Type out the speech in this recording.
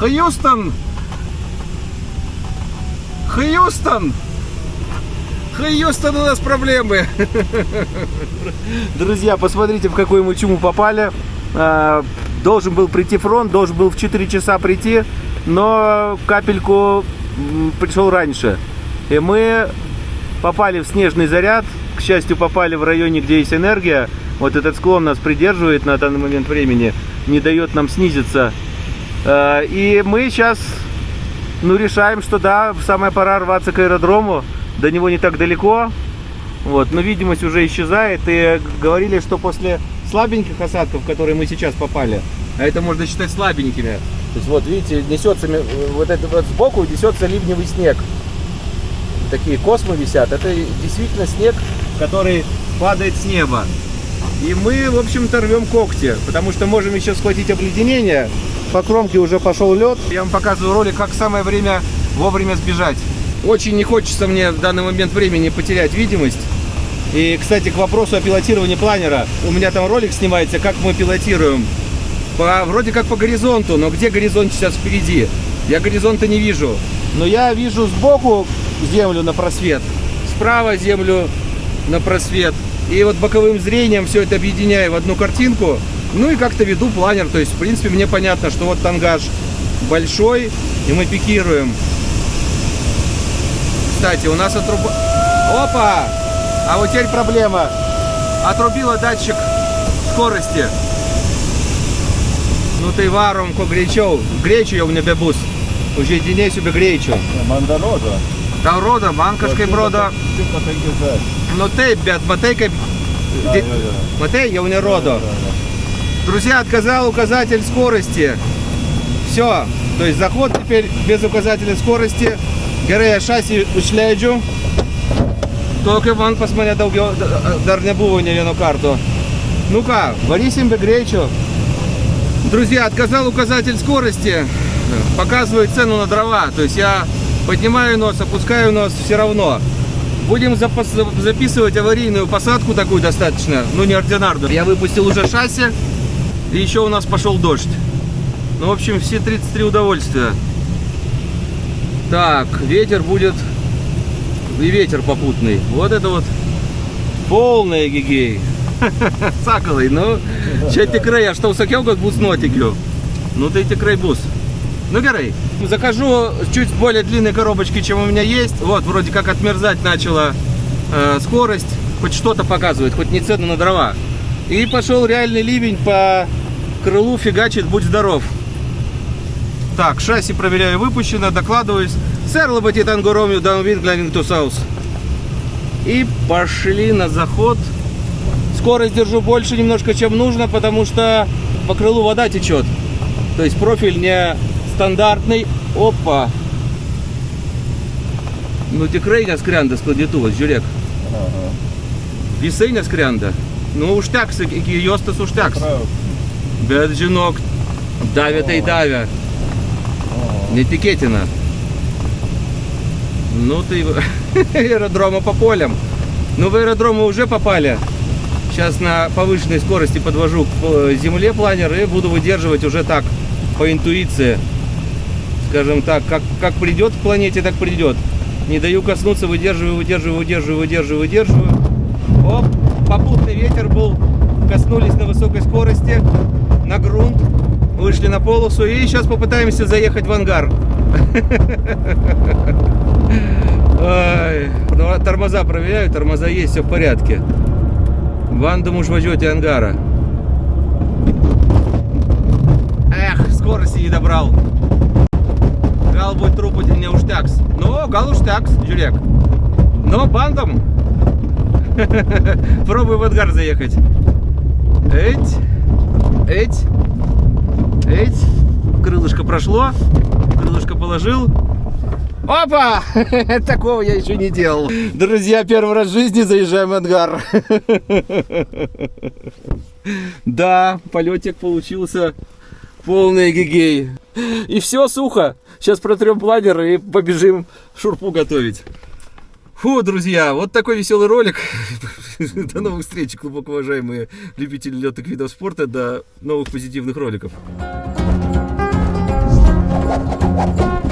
Хьюстон! Хьюстон! Хьюстон, у нас проблемы! Друзья, посмотрите, в какую мы чуму попали. А, должен был прийти фронт, должен был в 4 часа прийти, но капельку пришел раньше. И мы попали в снежный заряд. К счастью, попали в районе, где есть энергия. Вот этот склон нас придерживает на данный момент времени, не дает нам снизиться. А, и мы сейчас ну, решаем, что да, самая пора рваться к аэродрому. До него не так далеко. Вот, но видимость уже исчезает. И говорили, что после слабеньких осадков, в которые мы сейчас попали, а это можно считать слабенькими. То есть вот видите, несется вот это вот сбоку несется ливневый снег. Такие космы висят. Это действительно снег, который падает с неба. И мы, в общем-то, рвем когти, потому что можем еще схватить обледенение. По кромке уже пошел лед. Я вам показываю ролик, как самое время вовремя сбежать. Очень не хочется мне в данный момент времени потерять видимость. И, кстати, к вопросу о пилотировании планера. У меня там ролик снимается, как мы пилотируем. По, вроде как по горизонту, но где горизонт сейчас впереди? Я горизонта не вижу. Но я вижу сбоку землю на просвет, справа землю на просвет. И вот боковым зрением все это объединяю в одну картинку. Ну и как-то веду планер. То есть, в принципе, мне понятно, что вот тангаж большой, и мы пикируем. Кстати, у нас отруба... Опа! А вот теперь проблема. Отрубила датчик скорости. Ну ты варом ко гречов. Гречу я у меня бебус. Уже дней себе гречу. Манда рода. Та рода, манкашкой брода. Ну ты, бят, матейка... Матей, я у меня рода. Друзья, отказал указатель скорости. Все. То есть заход теперь без указателя скорости. Герея шасси ушляджу. Только вон посмотря дар не було ні на карту. Ну-ка, варисим бегречу. Друзья, отказал указатель скорости. Показывает цену на дрова. То есть я поднимаю нос, опускаю нос все равно. Будем записывать аварийную посадку такую достаточно, ну неординарную. Я выпустил уже шасси. И еще у нас пошел дождь. Ну, в общем, все 33 удовольствия. Так, ветер будет и ветер попутный. Вот это вот полный гигей. Сакалый, ну, čia tikrai, aš tau sakiau, kad bus nuotikių. Ну ты tikrai бус. Ну, Герей, закажу чуть более длинной коробочки, чем у меня есть. Вот, вроде как отмерзать начала э, скорость. Хоть что-то показывает, хоть не цену на дрова. И пошел реальный ливень по крылу фигачит, будь здоров. Так, шасси проверяю, выпущено, докладываюсь. Сэр Лоботи Тангоромию Даунвин Глянинг Саус. И пошли на заход. Скорость держу больше немножко, чем нужно, потому что по крылу вода течет. То есть профиль не стандартный. Опа! Ну tikrai neskrenda sklandytuvas, žiūrėk. Ага. Visai neskrenda. Nu, užteks, iki juostas užteks. Bet žinok, davė tai davė. Netikėtina. Ну ты аэродрома по полям. Ну в аэродром мы уже попали. Сейчас на повышенной скорости подвожу к земле планер и буду выдерживать уже так, по интуиции. Скажем так, как, как придет к планете, так придет. Не даю коснуться, выдерживаю, выдерживаю, выдерживаю, выдерживаю, выдерживаю. Оп, попутный ветер был. Коснулись на высокой скорости, на грунт, вышли на полосу и сейчас попытаемся заехать в ангар. Тормоза проверяю, тормоза есть, все в порядке. Вандом уж возьмете ангара. Эх, скорости не добрал. Гал будет трупать не уштякс. Ну, гал уштякс, Жюлек. Но бандом. Пробуй в ангар заехать. Эть, эть, эть. Крылышко прошло, крылышко положил. Опа! Такого я еще не делал. Друзья, первый раз в жизни заезжаем в ангар. Да, полетик получился Полный гигей. И все сухо. Сейчас протрем планер и побежим шурпу готовить. Фу, друзья, вот такой веселый ролик. До новых встреч, глубоко уважаемые любители летных видов спорта. До новых позитивных роликов. Thank you.